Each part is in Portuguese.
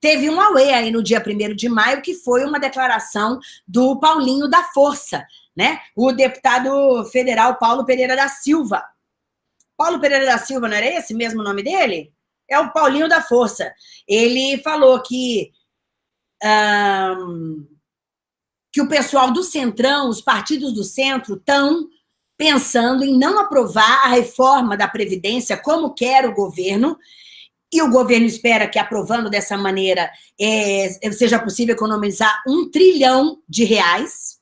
teve um auê aí no dia 1 de maio, que foi uma declaração do Paulinho da Força, né? O deputado federal Paulo Pereira da Silva. Paulo Pereira da Silva, não era esse mesmo nome dele? É o Paulinho da Força. Ele falou que, um, que o pessoal do Centrão, os partidos do centro, estão pensando em não aprovar a reforma da Previdência como quer o governo, e o governo espera que, aprovando dessa maneira, é, seja possível economizar um trilhão de reais.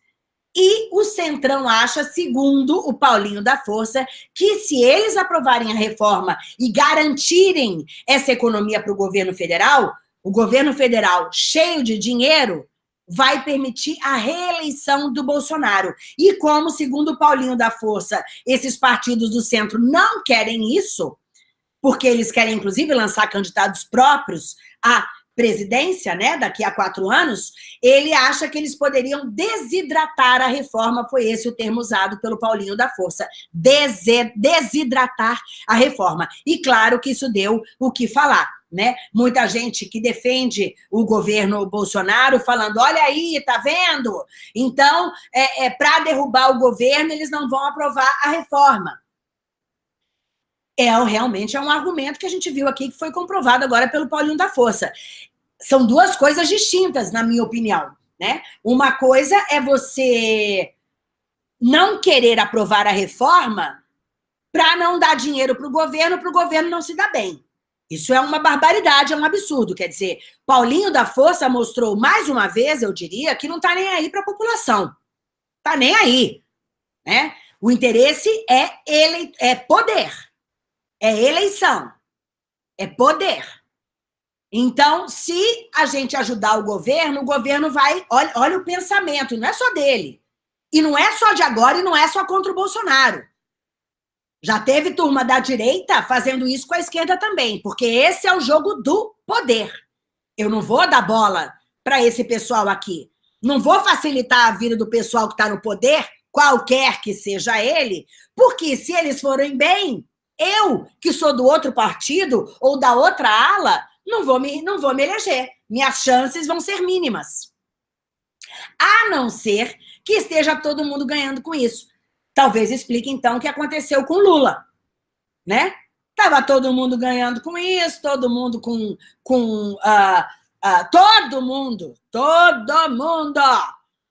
E o Centrão acha, segundo o Paulinho da Força, que se eles aprovarem a reforma e garantirem essa economia para o governo federal, o governo federal cheio de dinheiro vai permitir a reeleição do Bolsonaro. E como, segundo o Paulinho da Força, esses partidos do centro não querem isso, porque eles querem, inclusive, lançar candidatos próprios à presidência, né, daqui a quatro anos, ele acha que eles poderiam desidratar a reforma, foi esse o termo usado pelo Paulinho da Força, desidratar a reforma. E claro que isso deu o que falar, né? Muita gente que defende o governo Bolsonaro falando, olha aí, tá vendo? Então, é, é para derrubar o governo, eles não vão aprovar a reforma é realmente é um argumento que a gente viu aqui que foi comprovado agora pelo Paulinho da Força. São duas coisas distintas, na minha opinião. Né? Uma coisa é você não querer aprovar a reforma para não dar dinheiro para o governo, para o governo não se dar bem. Isso é uma barbaridade, é um absurdo. Quer dizer, Paulinho da Força mostrou mais uma vez, eu diria, que não está nem aí para a população. Está nem aí. Né? O interesse é, ele, é poder. É eleição. É poder. Então, se a gente ajudar o governo, o governo vai... Olha, olha o pensamento, não é só dele. E não é só de agora e não é só contra o Bolsonaro. Já teve turma da direita fazendo isso com a esquerda também, porque esse é o jogo do poder. Eu não vou dar bola para esse pessoal aqui. Não vou facilitar a vida do pessoal que está no poder, qualquer que seja ele, porque se eles forem bem, eu, que sou do outro partido ou da outra ala, não vou me, não vou me eleger. Minhas chances vão ser mínimas. A não ser que esteja todo mundo ganhando com isso. Talvez explique, então, o que aconteceu com Lula. Né? Tava todo mundo ganhando com isso, todo mundo com... com uh, uh, todo mundo, todo mundo,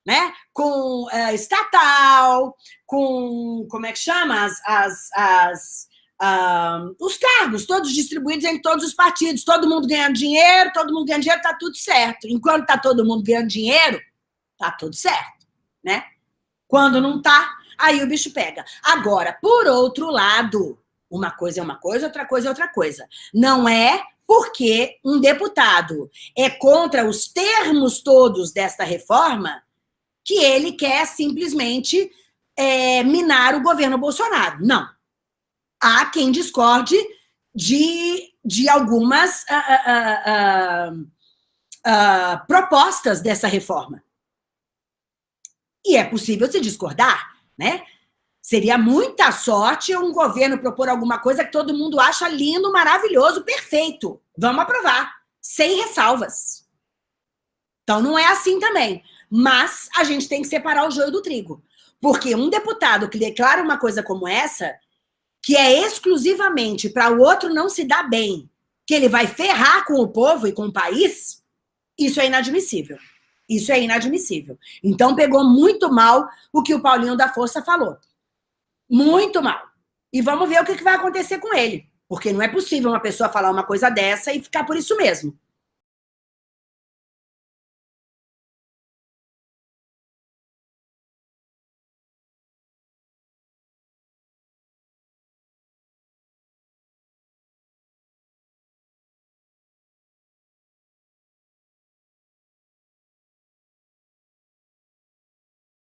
né? Com uh, estatal, com... Como é que chama? As... as, as Uh, os cargos, todos distribuídos em todos os partidos, todo mundo ganhando dinheiro, todo mundo ganhando dinheiro, tá tudo certo. Enquanto tá todo mundo ganhando dinheiro, tá tudo certo, né? Quando não tá, aí o bicho pega. Agora, por outro lado, uma coisa é uma coisa, outra coisa é outra coisa. Não é porque um deputado é contra os termos todos desta reforma que ele quer simplesmente é, minar o governo Bolsonaro. Não há quem discorde de, de algumas uh, uh, uh, propostas dessa reforma. E é possível se discordar, né? Seria muita sorte um governo propor alguma coisa que todo mundo acha lindo, maravilhoso, perfeito. Vamos aprovar, sem ressalvas. Então, não é assim também. Mas a gente tem que separar o joio do trigo. Porque um deputado que declara uma coisa como essa, que é exclusivamente para o outro não se dar bem, que ele vai ferrar com o povo e com o país, isso é inadmissível. Isso é inadmissível. Então, pegou muito mal o que o Paulinho da Força falou. Muito mal. E vamos ver o que vai acontecer com ele. Porque não é possível uma pessoa falar uma coisa dessa e ficar por isso mesmo.